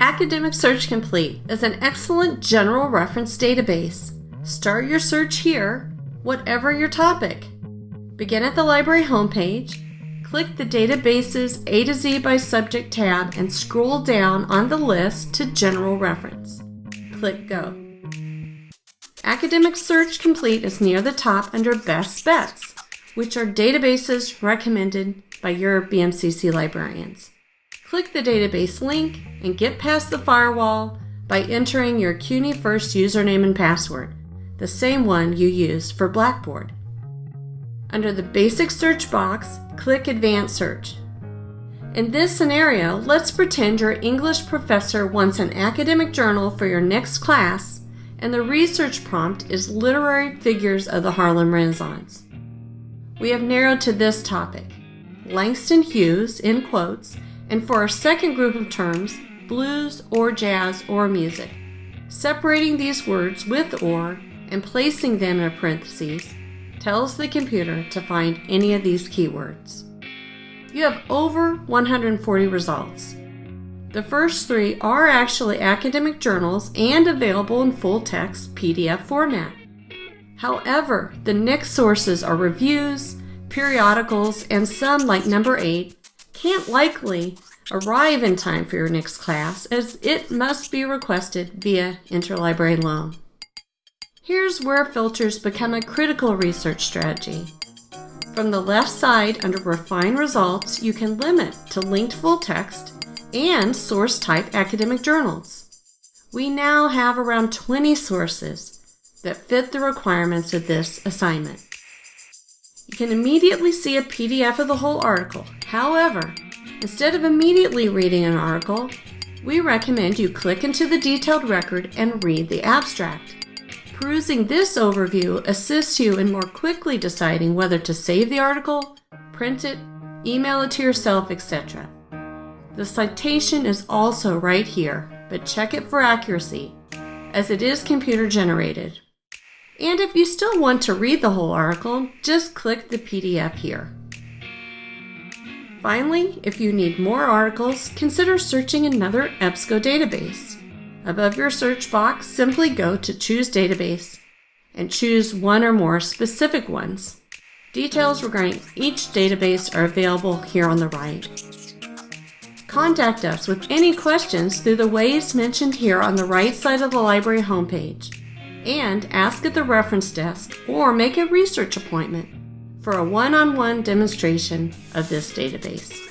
Academic Search Complete is an excellent general reference database. Start your search here, whatever your topic. Begin at the library homepage, click the Databases A to Z by Subject tab and scroll down on the list to General Reference. Click Go. Academic Search Complete is near the top under Best Bets, which are databases recommended by your BMCC librarians. Click the database link and get past the firewall by entering your CUNY First username and password, the same one you used for Blackboard. Under the basic search box, click Advanced Search. In this scenario, let's pretend your English professor wants an academic journal for your next class and the research prompt is Literary Figures of the Harlem Renaissance. We have narrowed to this topic, Langston Hughes, in quotes, and for our second group of terms, blues or jazz or music. Separating these words with or and placing them in parentheses tells the computer to find any of these keywords. You have over 140 results. The first three are actually academic journals and available in full text PDF format. However, the next sources are reviews, periodicals, and some, like number 8, can't likely arrive in time for your next class as it must be requested via interlibrary loan. Here's where filters become a critical research strategy. From the left side under Refine Results, you can limit to linked full text and source type academic journals. We now have around 20 sources that fit the requirements of this assignment. You can immediately see a PDF of the whole article. However, instead of immediately reading an article, we recommend you click into the detailed record and read the abstract. Perusing this overview assists you in more quickly deciding whether to save the article, print it, email it to yourself, etc. The citation is also right here, but check it for accuracy, as it is computer generated. And if you still want to read the whole article, just click the PDF here. Finally, if you need more articles, consider searching another EBSCO database. Above your search box, simply go to Choose Database and choose one or more specific ones. Details regarding each database are available here on the right. Contact us with any questions through the ways mentioned here on the right side of the library homepage and ask at the reference desk or make a research appointment for a one-on-one demonstration of this database.